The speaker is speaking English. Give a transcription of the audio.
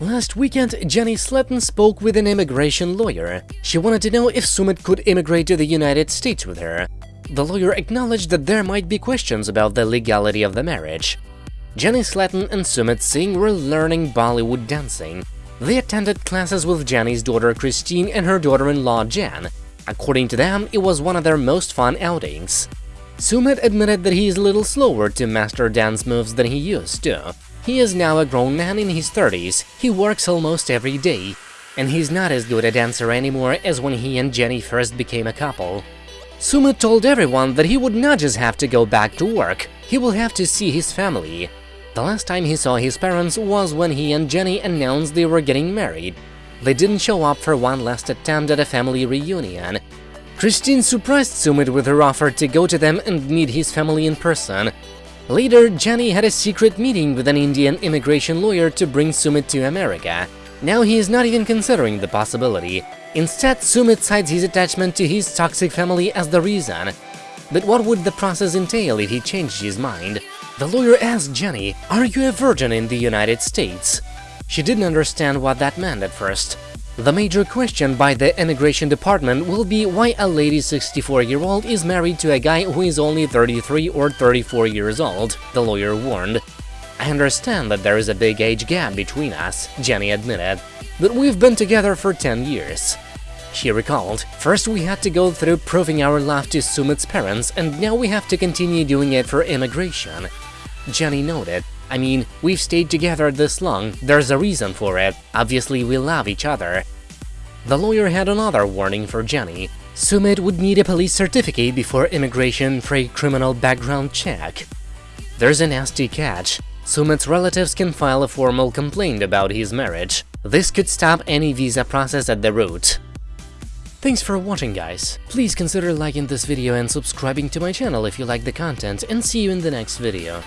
Last weekend, Jenny Slatten spoke with an immigration lawyer. She wanted to know if Sumit could immigrate to the United States with her. The lawyer acknowledged that there might be questions about the legality of the marriage. Jenny Slatten and Sumit Singh were learning Bollywood dancing. They attended classes with Jenny's daughter Christine and her daughter-in-law Jan. According to them, it was one of their most fun outings. Sumit admitted that he is a little slower to master dance moves than he used to. He is now a grown man in his 30s, he works almost every day, and he's not as good a dancer anymore as when he and Jenny first became a couple. Sumit told everyone that he would not just have to go back to work, he will have to see his family. The last time he saw his parents was when he and Jenny announced they were getting married. They didn't show up for one last attempt at a family reunion. Christine surprised Sumit with her offer to go to them and meet his family in person. Later, Jenny had a secret meeting with an Indian immigration lawyer to bring Sumit to America. Now he is not even considering the possibility. Instead, Sumit cites his attachment to his toxic family as the reason. But what would the process entail if he changed his mind? The lawyer asked Jenny, are you a virgin in the United States? She didn't understand what that meant at first. The major question by the immigration department will be why a lady 64-year-old is married to a guy who is only 33 or 34 years old, the lawyer warned. I understand that there is a big age gap between us, Jenny admitted, but we've been together for 10 years. She recalled, first we had to go through proving our love to Sumit's parents and now we have to continue doing it for immigration. Jenny noted, I mean, we've stayed together this long, there's a reason for it, obviously we love each other. The lawyer had another warning for Jenny. Sumit would need a police certificate before immigration for a criminal background check. There's a nasty catch. Sumit's relatives can file a formal complaint about his marriage. This could stop any visa process at the root. Thanks for watching guys, please consider liking this video and subscribing to my channel if you like the content and see you in the next video.